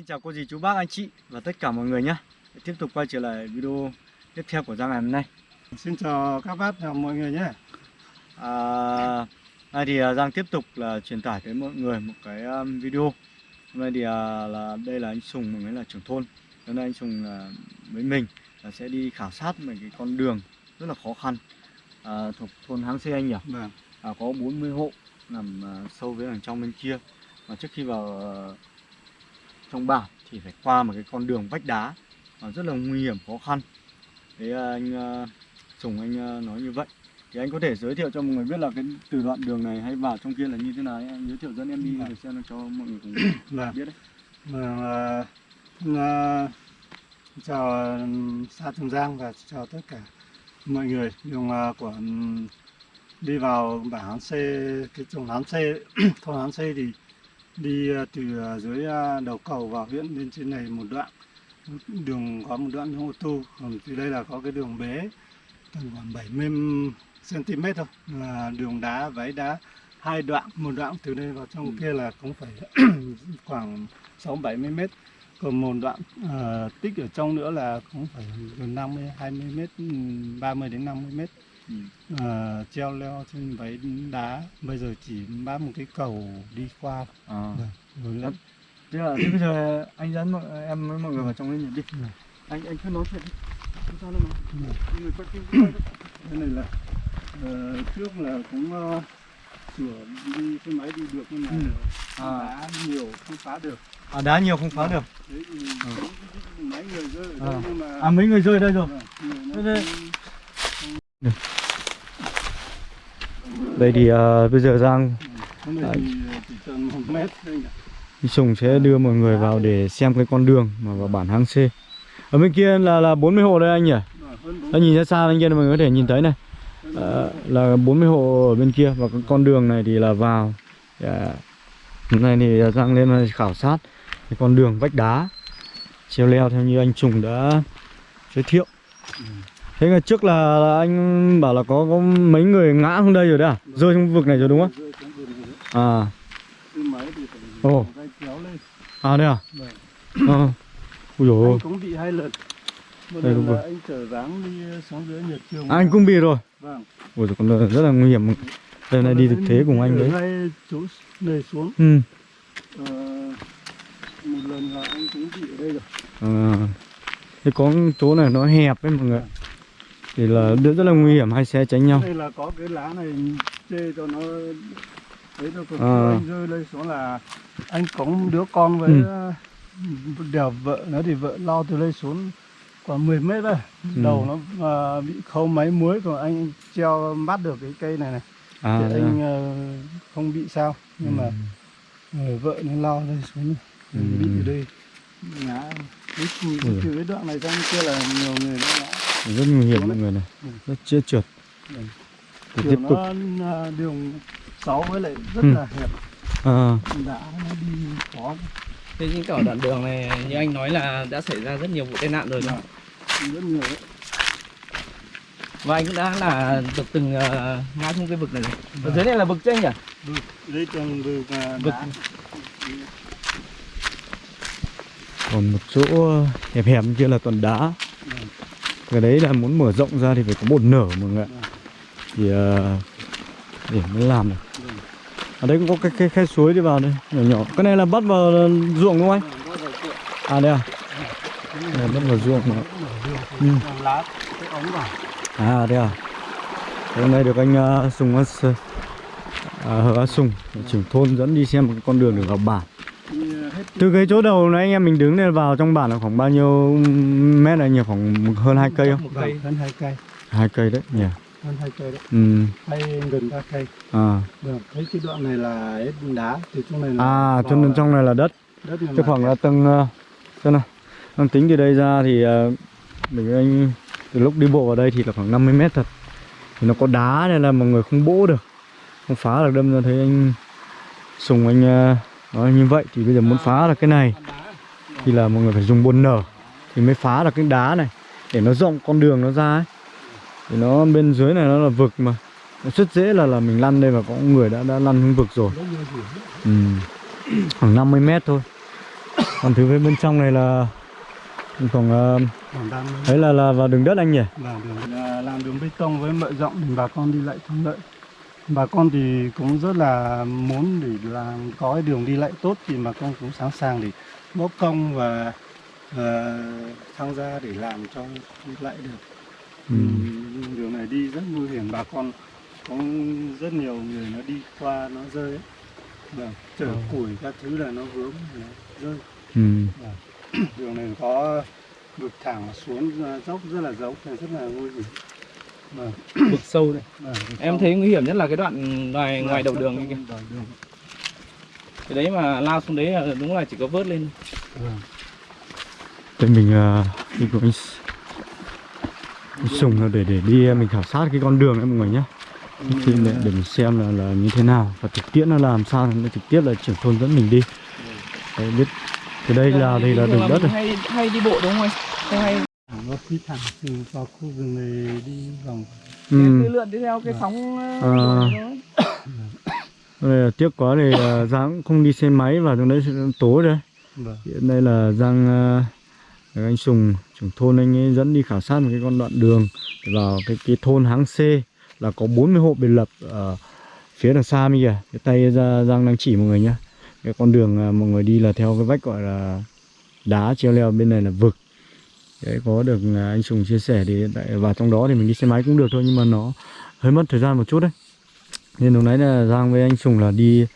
xin chào cô dì chú bác anh chị và tất cả mọi người nhé Tiếp tục quay trở lại video tiếp theo của Giang ngày hôm nay Xin chào các bác và mọi người nhé. à, Nay thì à, Giang tiếp tục là truyền tải tới mọi người một cái um, video Hôm nay thì à, là đây là anh Sùng, người là trưởng thôn Hôm nay anh Sùng là với mình là sẽ đi khảo sát một cái con đường rất là khó khăn à, thuộc thôn Háng Xê anh nhỉ? Vâng. à, có 40 hộ nằm à, sâu với đằng trong bên kia và trước khi vào trong bản thì phải qua một cái con đường vách đá và rất là nguy hiểm khó khăn. Thế anh Sùng anh à, nói như vậy. Thì anh có thể giới thiệu cho mọi người biết là cái từ đoạn đường này hay vào trong kia là như thế nào anh giới thiệu dẫn em đi để xem cho mọi người cùng Vâng. biết đấy. Vâng, à, chào xã Trường Giang và chào tất cả mọi người. Đường của đi vào bản Hán Xê, cái trồng Hán Xê, thôn Hán Xê thì đi à, từ à, dưới à, đầu cầu vào huyện lên trên này một đoạn. Đường có một đoạn ô tô, còn từ đây là có cái đường bế tầm khoảng 70 cm thôi là đường đá váy đá hai đoạn một đoạn từ đây vào trong Ừ. kia là cũng phải khoảng 6 70 mét còn một đoạn à, tích ở trong nữa là cũng phải gần 50 20 mét ừ, 30 đến 50 mét ừ. À, treo leo trên váy đá bây giờ chỉ bám một cái cầu đi qua à. Rồi lên thế, là, thế bây giờ anh dẫn mọi, em với mọi người vào trong lên đi Ừ. anh anh cứ nói chuyện đi sao đâu mà Ừ. mọi người quay phim cái này là ờ, trước là cũng ờ, sửa đi xe máy đi được nhưng mà Ừ. À. đá nhiều không phá được à đá nhiều không phá được đấy thì Ừ. mấy người rơi ở À. đây nhưng mà à mấy người rơi đây rồi Thế đây- không- đây thì à, bây giờ Giang? Đi Sùng sẽ đưa mọi người vào để xem cái con đường mà vào bản hang C Ở bên kia là là 40 hộ đây anh nhỉ? Anh nhìn ra xa bên kia mọi người có thể nhìn thấy này Ờ, Là 40 hộ ở bên kia Và cái con đường này thì là vào à, Hôm nay thì Giang lên khảo sát Cái con đường vách đá Treo leo theo như anh Sùng đã giới thiệu Thế ngày trước là, là anh bảo là có có mấy người ngã xuống đây rồi đấy à? Rơi trong vực này rồi đúng không? xuống. À, Ồ. tay kéo lên à đây à? Vâng. Ờ. Ui dồi ôi. cũng bị hai lần một Đây, lần là anh chở dáng đi xuống dưới nhật trường À, anh cũng bị rồi. vâng Ui dồi, con rất là nguy hiểm. Đây này đi thực thế cùng anh đấy. ngay chỗ này xuống Ừ. ờ, một lần là anh cũng bị ở đây rồi À. Thế có chỗ này nó hẹp ấy mọi người. Thì là rất rất là nguy hiểm hai xe tránh nhau. đây là có cái lá này chê cho nó đấy còn À. anh rơi lên xuống là anh cống đứa con với Ừ. ờ, đèo vợ nó thì vợ lao từ đây xuống khoảng 10 mét rồi Ừ. đầu nó ờ, bị khâu máy muối còn anh treo bắt được cái cây này này À, thì anh ờ, không bị sao nhưng mà ờ, vợ nó lao đây xuống Ừ. bị ở đây ngã Ừ. từ cái đoạn này sang kia là nhiều người nó ngã rất nguy hiểm mọi người này. Rất chết trượt. Thì tiếp tục. nó à, đường 6 với lại rất Ừ. là hẹp À, đã nó đi khó Thế nhưng cả đoạn đường này như anh nói là đã xảy ra rất nhiều vụ tai nạn rồi đúng không? rất nhiều đấy. Và anh cũng đã là được từng uh, ngã xuống cái vực này rồi. Ở dưới này là vực chứ anh nhỉ? đây tầng vực à, Vực. còn một chỗ hẹp hẹp kia là toàn đá. Ừ. Cái đấy là muốn mở rộng ra thì phải có một nở mọi người ạ. Thì uh, để mới làm được. ở đây cũng có cái, khe, khe suối đi vào đây nhỏ nhỏ cái này là bắt vào ờ, ruộng đúng không anh à đây à đây, bắt vào ruộng mà. Ừ. à đây à hôm nay được anh uh, sùng uh, hờ sùng trưởng thôn dẫn đi xem một cái con đường để vào bản từ cái chỗ đầu nãy anh em mình đứng lên vào trong bản là khoảng bao nhiêu mét là nhiều khoảng hơn hai cây không? Cây. Hơn hai cây. Hai cây đấy nhỉ. Hơn hai cây đấy. Ừ. Hay gần ba cây. À. Được thấy cái đoạn này là hết đá từ trong này là à cho nên trong này là đất. đất Chứ khoảng là tầng uh, xem nào Đang tính từ đây ra thì uh, mình anh từ lúc đi bộ vào đây thì là khoảng 50 mét thật. Thì nó có đá nên là mọi người không bỗ được. Không phá được đâm ra thấy anh sùng anh uh, nói như vậy thì bây giờ muốn phá là cái này. Thì là mọi người phải dùng bồn nở thì mới phá được cái đá này để nó rộng con đường nó ra ấy. Thì nó bên dưới này nó là vực mà. Nó rất dễ là là mình lăn đây và có người đã đã lăn xuống vực rồi. Ừ. khoảng 50 mét thôi. Còn thứ bên trong này là khoảng uh, đang đấy là là vào đường đất anh nhỉ? Đường làm đường bê tông với mở rộng để bà con đi lại thuận lợi bà con thì cũng rất là muốn để làm có cái đường đi lại tốt thì bà con cũng sẵn sàng để bốc công và ờ, tham gia để làm cho đi lại được ừ. Đường này đi rất nguy hiểm bà con có rất nhiều người nó đi qua nó rơi ấy. Vâng, chở Ờ. củi các thứ là nó vướng nó rơi Ừ. đường này có vực thẳng xuống dốc rất là dốc rất là nguy hiểm vâng, vực sâu này vâng, vực em sâu. thấy nguy hiểm nhất là cái đoạn ngoài Vâng, ngoài đầu đường kia. cái đấy mà lao xuống đấy là đúng là chỉ có vớt lên Vâng. Để mình uh, đi cùng anh, S- anh Sùng là để để đi uh, mình khảo sát cái con đường đấy mọi người nhé thì để, để mình xem là, là như thế nào và thực tiễn nó làm sao nó trực tiếp là trưởng thôn dẫn mình đi. Đấy, biết cái đây là đây là đường đất này. hay hay đi bộ đúng không anh? Hay À, nó phi thẳng từ vào khu rừng này đi vòng ừ. cứ lượn đi theo cái sóng À. Đây là tiếc quá thì uh, Giang cũng không đi xe máy vào trong đấy tối đấy vâng. hiện đây là Giang uh, anh Sùng trưởng thôn anh ấy dẫn đi khảo sát một cái con đoạn đường vào cái cái thôn Háng C là có 40 hộ biệt lập ở phía đằng xa bên kìa cái tay ra Giang đang chỉ mọi người nhá cái con đường mọi người đi là theo cái vách gọi là đá treo leo bên này là vực đấy có được à, anh Sùng chia sẻ thì tại vào trong đó thì mình đi xe máy cũng được thôi nhưng mà nó hơi mất thời gian một chút đấy. Nên lúc nãy là Giang với anh Sùng là đi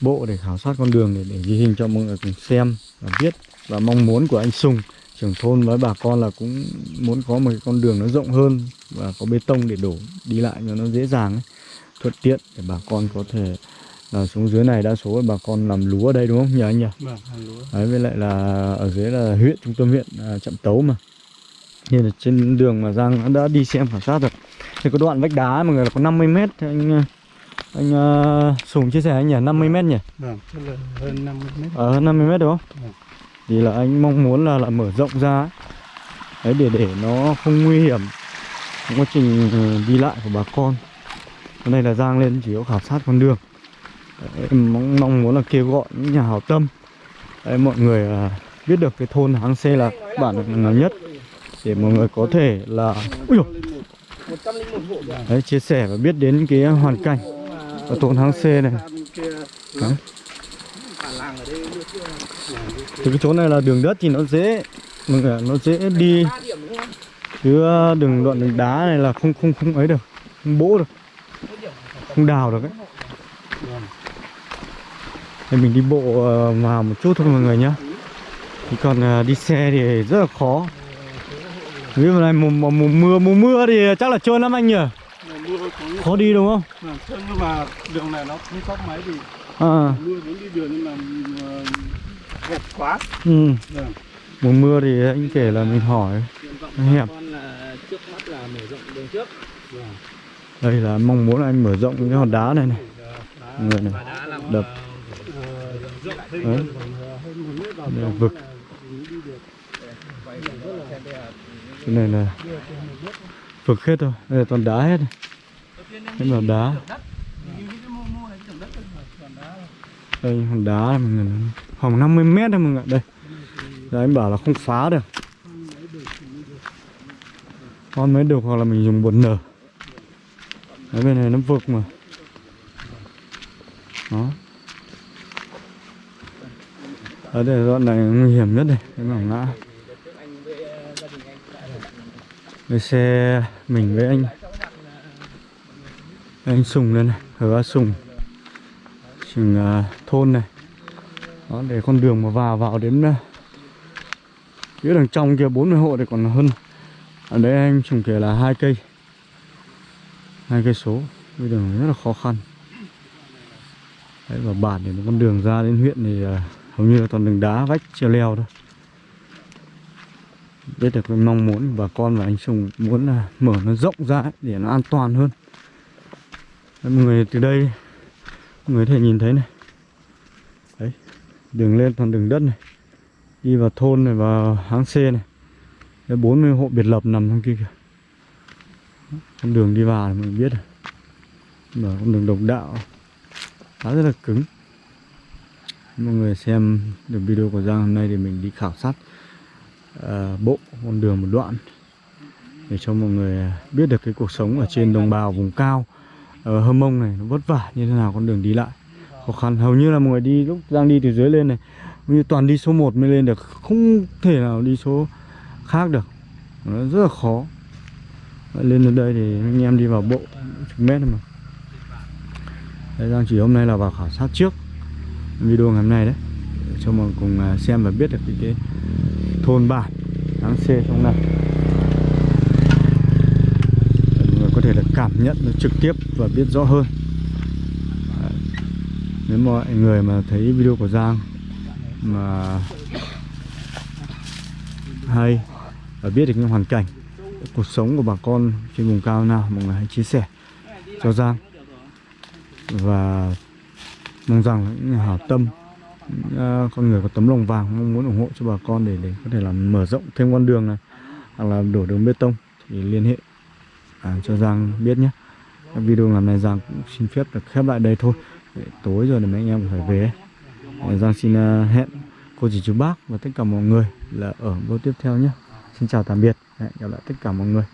bộ để khảo sát con đường để, để ghi hình cho mọi người cùng xem và biết. Và mong muốn của anh Sùng trưởng thôn với bà con là cũng muốn có một cái con đường nó rộng hơn và có bê tông để đổ đi lại cho nó dễ dàng ấy, thuận tiện để bà con có thể là xuống dưới này đa số bà con làm lúa ở đây đúng không? Nhỉ anh nhỉ? vâng lúa. Đấy với lại là ở dưới là huyện trung tâm huyện à, Trạm Tấu mà. Nên là trên đường mà Giang đã đi xem khảo sát rồi. Thì có đoạn vách đá mọi người là có 50 mét. Thì anh anh uh, Sùng chia sẻ anh nhỉ 50 mét nhỉ? Vâng tức là hơn 50 mét. Ở hơn 50 mét đúng không? Vâng. thì là anh mong muốn là là mở rộng ra ấy. đấy để để nó không nguy hiểm trong quá trình đi lại của bà con. Cái này là Giang lên chỉ có khảo sát con đường em mong, mong muốn là kêu gọi những nhà hảo tâm đấy, mọi người à, biết được cái thôn Háng C là bản nào nhất để mọi người có thể là Ui dồi, đấy, chia sẻ và biết đến cái hoàn cảnh ở thôn Háng C này Đấy. Từ cái chỗ này là đường đất thì nó dễ mọi người nó dễ đi chứ à, đường đoạn đường đá này là không không không ấy được không bỗ được không đào được ấy thì mình đi bộ ờ, vào một chút thôi mọi người nhá. Thì còn ờ, đi xe thì rất là khó. Ví dụ này mùa, mùa, mùa mưa mùa mưa thì chắc là trơn lắm anh nhỉ? Khó. Đi đúng không? Thế nhưng mà đường này nó không tóc máy thì à, mưa vẫn đi đường nhưng mà ờ, hẹp quá. Ừ. vâng. mùa mưa thì anh kể là mình hỏi. Hẹp. là trước mắt là mở rộng đường trước. Vâng. đây là mong muốn anh mở rộng cái hòn đá này này. Người này. đã làm Đập ờ, Đấy. còn vực. cái này là vực hết rồi đây là toàn đá hết. Đây là đá. đây hòn đá này mọi người khoảng 50 mét thôi mọi người đây. Đấy, anh bảo là không phá được. Con mới được hoặc là mình dùng bột nở. Đấy bên này nó vực mà. Đó ở đây đoạn này nguy hiểm nhất đây cái mỏng ngã. Cái xe mình với anh. Anh sùng lên này hứa sùng. Trường uh, à, thôn này. Đó để con đường mà vào vào đến uh, phía đằng trong kia 40 hộ thì còn hơn. Ở đây anh trồng kể là hai cây. Hai cây số. Cái đường rất là khó khăn. Đấy và bản thì con đường ra đến huyện thì uh, hầu như là toàn đường đá vách treo leo thôi. Biết được cái mong muốn bà con và anh Sùng muốn là mở nó rộng ra ấy, để nó an toàn hơn. Đấy, mọi người từ đây mọi người có thể nhìn thấy này. Đấy đường lên toàn đường đất này. Đi vào thôn này vào háng xe này. Đấy, 40 hộ biệt lập nằm trong kia kìa. Con đường đi vào mình biết rồi. Mở con đường độc đạo. Khá rất là cứng mọi người xem được video của Giang hôm nay thì mình đi khảo sát uh, bộ con đường một đoạn để cho mọi người biết được cái cuộc sống ở trên đồng bào vùng cao. Ờ, ở Hơ Mông này nó vất vả như thế nào con đường đi lại. Khó khăn hầu như là mọi người đi lúc Giang đi từ dưới lên này như toàn đi số 1 mới lên được không thể nào đi số khác được. Nó rất là khó. Lên đến đây thì anh em đi vào bộ chục mét thôi mà. Đấy, Giang chỉ hôm nay là vào khảo sát trước video ngày hôm nay đấy cho mọi người cùng à, xem và biết được cái, cái thôn bản tháng C trong này. Mọi người có thể là cảm nhận nó trực tiếp và biết rõ hơn. Đấy. nếu mọi người mà thấy video của Giang mà hay và biết được những hoàn cảnh cuộc sống của bà con trên vùng cao nào mọi người hãy chia sẻ cho Giang. Và mong rằng là những nhà hảo tâm những, uh, con người có tấm lòng vàng mong muốn ủng hộ cho bà con để để có thể làm mở rộng thêm con đường này hoặc là đổ đường bê tông thì liên hệ à, cho Giang biết nhé. Các video làm này Giang cũng xin phép được khép lại đây thôi. Để tối rồi thì mấy anh em phải về. Giang xin uh, hẹn cô chỉ chú bác và tất cả mọi người là ở video tiếp theo nhé. Xin chào tạm biệt. Hẹn gặp lại tất cả mọi người.